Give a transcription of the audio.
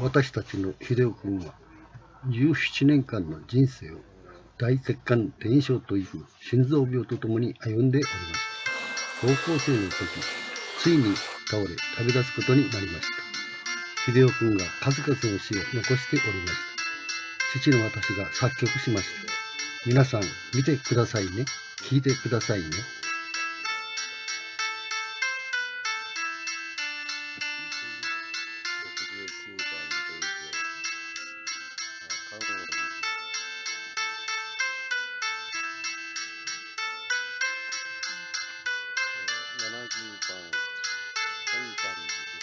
私たちの秀夫君は17年間の人生を大血管転移症という心臓病とともに歩んでおりました高校生の時ついに倒れ旅立つことになりました。秀夫君が数々の詩を残しておりました。父の私が作曲しました。皆さん見てくださいね。聞いてくださいね。番、本番